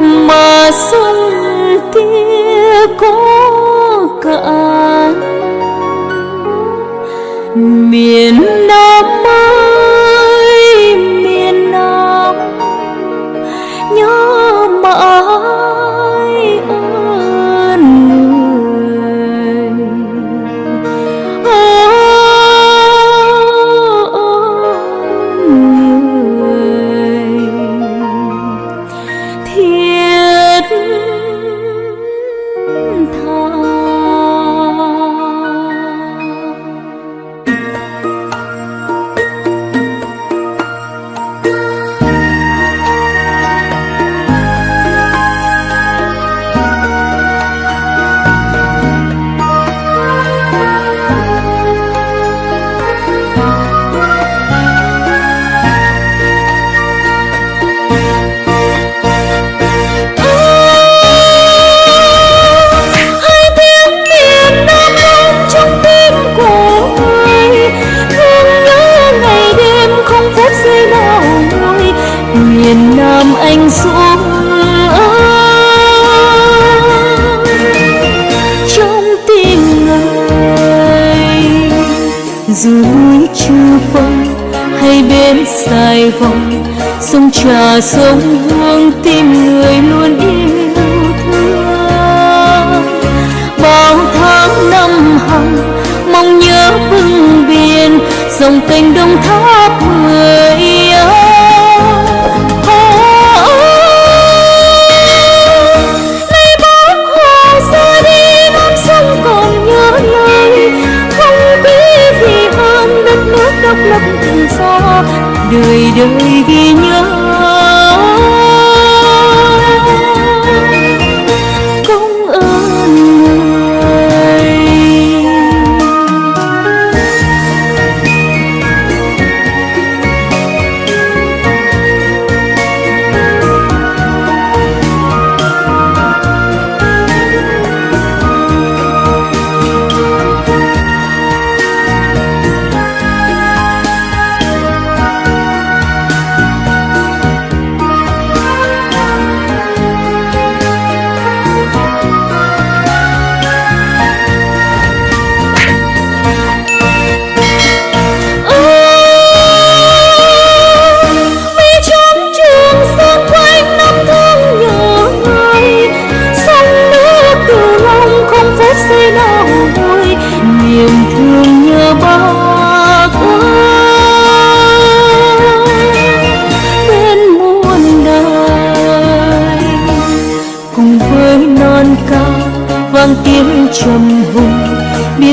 mà xuân kia có cả miền Nam sài sông trà sông hương tim người luôn yêu thương. Bao tháng năm hằng, mong nhớ bưng biển, dòng kênh đông tháp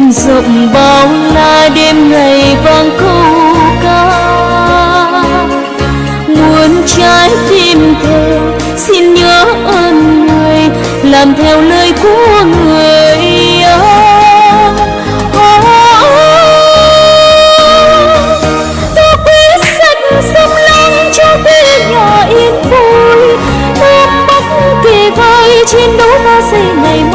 biên rộng bao la đêm ngày vang câu ca. Muôn trái tim thề, xin nhớ ơn người, làm theo lời của người tôi quyết sạch sông lam cho quê nhà yên vui. Nam bắc kề vai chiến đấu ta xây ngày mai.